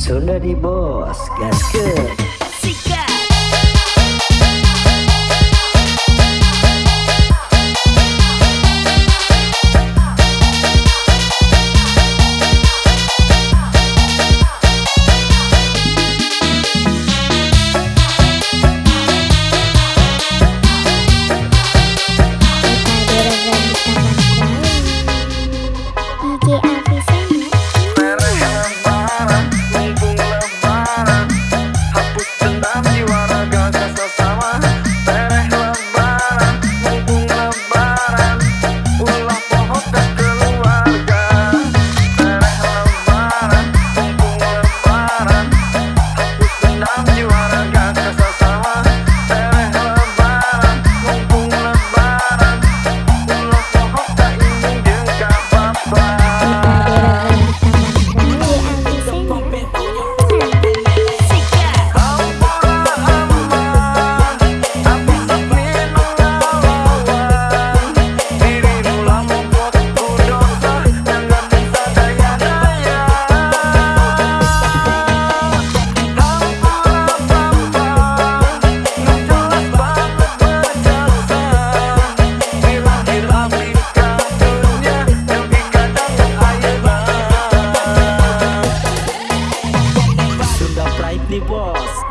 Sudah di bos, gasket. Sikat. DJ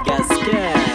yes, yes.